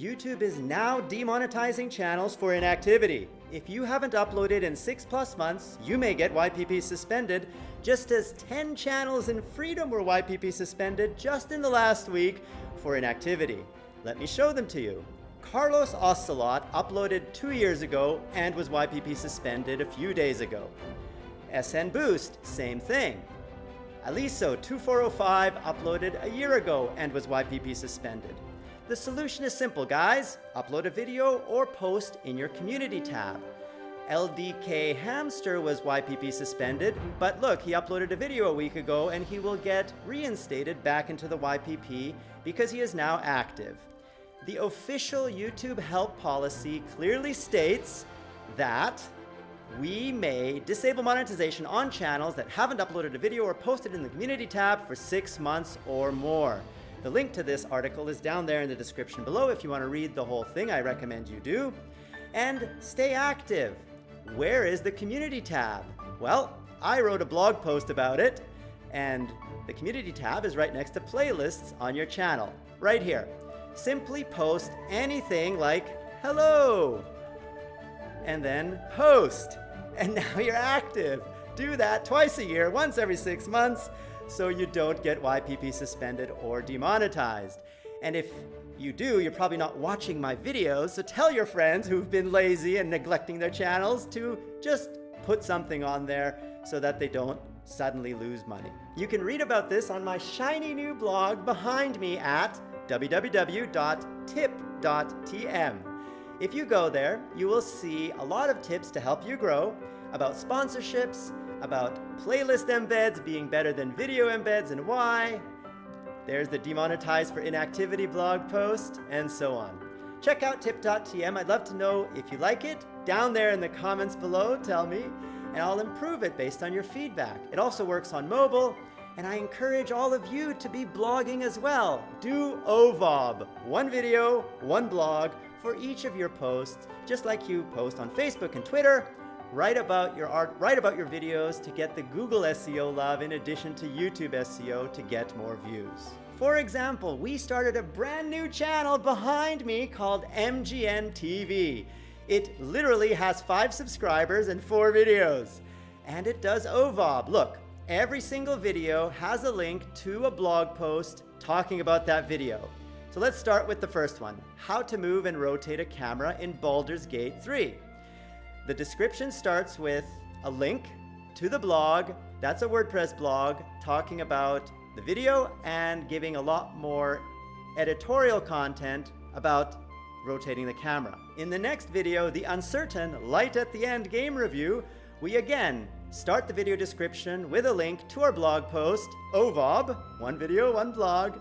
YouTube is now demonetizing channels for inactivity. If you haven't uploaded in 6 plus months, you may get YPP suspended, just as 10 channels in Freedom were YPP suspended just in the last week for inactivity. Let me show them to you. Carlos Ocelot uploaded two years ago and was YPP suspended a few days ago. SN Boost, same thing. Aliso2405 uploaded a year ago and was YPP suspended. The solution is simple, guys. Upload a video or post in your community tab. LDK Hamster was YPP suspended, but look, he uploaded a video a week ago and he will get reinstated back into the YPP because he is now active. The official YouTube help policy clearly states that we may disable monetization on channels that haven't uploaded a video or posted in the community tab for six months or more. The link to this article is down there in the description below. If you want to read the whole thing, I recommend you do. And stay active. Where is the community tab? Well, I wrote a blog post about it, and the community tab is right next to playlists on your channel, right here. Simply post anything like, hello, and then post. And now you're active. Do that twice a year, once every six months, so you don't get YPP suspended or demonetized. And if you do, you're probably not watching my videos, so tell your friends who've been lazy and neglecting their channels to just put something on there so that they don't suddenly lose money. You can read about this on my shiny new blog behind me at www.tip.tm. If you go there, you will see a lot of tips to help you grow about sponsorships, about playlist embeds being better than video embeds and why. There's the demonetized for inactivity blog post, and so on. Check out tip.tm. I'd love to know if you like it. Down there in the comments below, tell me, and I'll improve it based on your feedback. It also works on mobile, and I encourage all of you to be blogging as well. Do OVOB, one video, one blog for each of your posts, just like you post on Facebook and Twitter, write about your art, write about your videos to get the Google SEO love in addition to YouTube SEO to get more views. For example, we started a brand new channel behind me called MGN TV. It literally has five subscribers and four videos. And it does OVOB. Look, every single video has a link to a blog post talking about that video. So let's start with the first one, how to move and rotate a camera in Baldur's Gate 3. The description starts with a link to the blog. That's a WordPress blog talking about the video and giving a lot more editorial content about rotating the camera. In the next video, the uncertain light at the end game review, we again start the video description with a link to our blog post, OVOB, one video, one blog,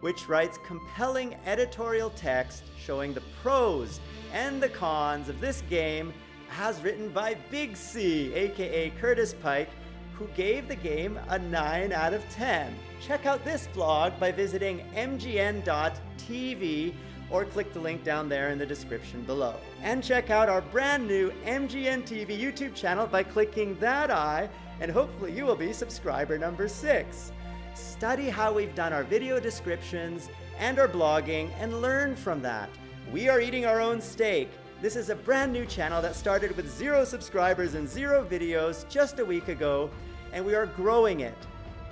which writes compelling editorial text showing the pros and the cons of this game as written by Big C, aka Curtis Pike, who gave the game a 9 out of 10. Check out this blog by visiting mgn.tv or click the link down there in the description below. And check out our brand new MGN TV YouTube channel by clicking that eye, and hopefully you will be subscriber number 6. Study how we've done our video descriptions and our blogging and learn from that. We are eating our own steak, this is a brand new channel that started with zero subscribers and zero videos just a week ago, and we are growing it.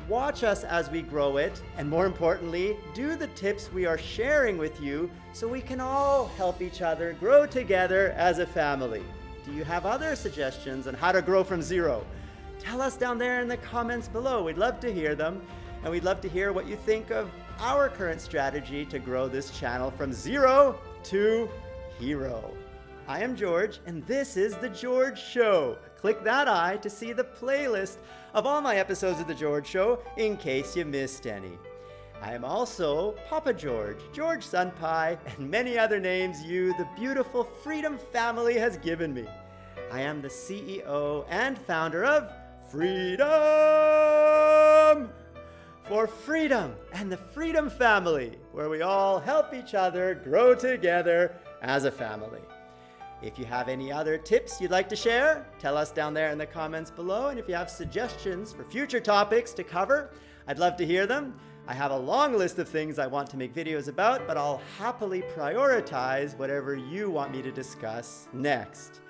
Watch us as we grow it, and more importantly, do the tips we are sharing with you so we can all help each other grow together as a family. Do you have other suggestions on how to grow from zero? Tell us down there in the comments below. We'd love to hear them, and we'd love to hear what you think of our current strategy to grow this channel from zero to hero. I am George, and this is The George Show. Click that eye to see the playlist of all my episodes of The George Show in case you missed any. I am also Papa George, George Sunpie, and many other names you, the beautiful Freedom family, has given me. I am the CEO and founder of Freedom for Freedom and the Freedom Family, where we all help each other grow together as a family. If you have any other tips you'd like to share, tell us down there in the comments below. And if you have suggestions for future topics to cover, I'd love to hear them. I have a long list of things I want to make videos about, but I'll happily prioritize whatever you want me to discuss next.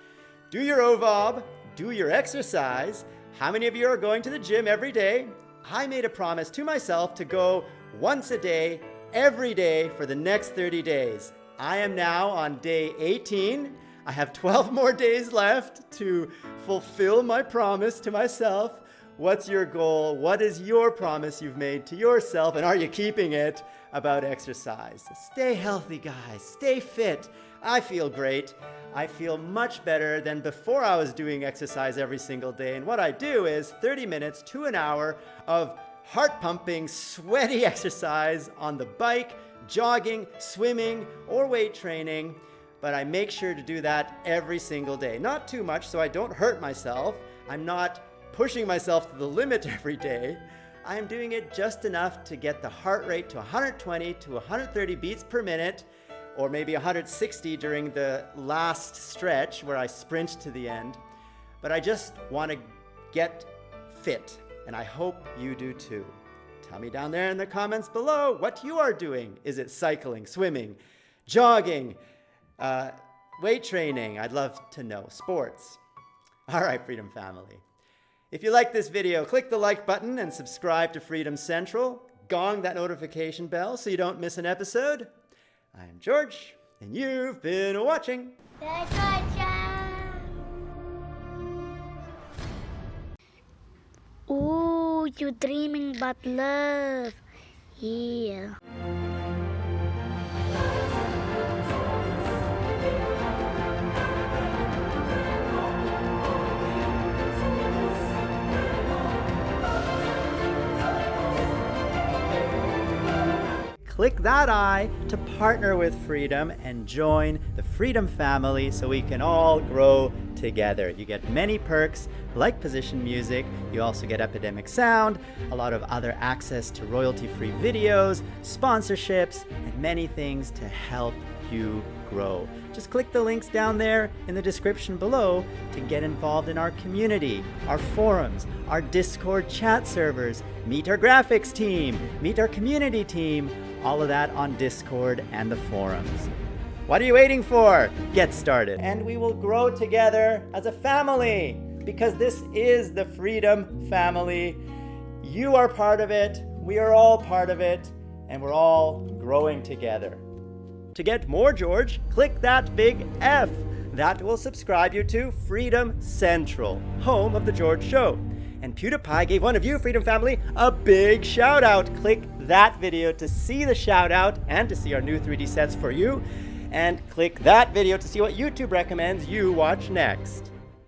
Do your OVOB, do your exercise. How many of you are going to the gym every day? I made a promise to myself to go once a day, every day for the next 30 days. I am now on day 18. I have 12 more days left to fulfill my promise to myself. What's your goal? What is your promise you've made to yourself? And are you keeping it about exercise? Stay healthy, guys. Stay fit. I feel great. I feel much better than before I was doing exercise every single day. And what I do is 30 minutes to an hour of heart pumping, sweaty exercise on the bike, jogging, swimming, or weight training. But I make sure to do that every single day. Not too much so I don't hurt myself. I'm not pushing myself to the limit every day. I am doing it just enough to get the heart rate to 120 to 130 beats per minute or maybe 160 during the last stretch where I sprint to the end. But I just want to get fit, and I hope you do too. Tell me down there in the comments below what you are doing. Is it cycling, swimming, jogging, uh, weight training? I'd love to know. Sports. All right, Freedom Family. If you like this video, click the like button and subscribe to Freedom Central. Gong that notification bell so you don't miss an episode. I'm George, and you've been watching. Ooh, you're dreaming about love. Yeah. Click that eye to partner with Freedom and join the Freedom family so we can all grow together. You get many perks like position music, you also get Epidemic Sound, a lot of other access to royalty-free videos, sponsorships, and many things to help you grow. Just click the links down there in the description below to get involved in our community, our forums, our Discord chat servers, meet our graphics team, meet our community team, all of that on Discord and the forums. What are you waiting for? Get started. And we will grow together as a family because this is the Freedom Family. You are part of it, we are all part of it, and we're all growing together. To get more George, click that big F. That will subscribe you to Freedom Central, home of The George Show. And PewDiePie gave one of you, Freedom Family, a big shout out. Click that video to see the shout out and to see our new 3D sets for you. And click that video to see what YouTube recommends you watch next.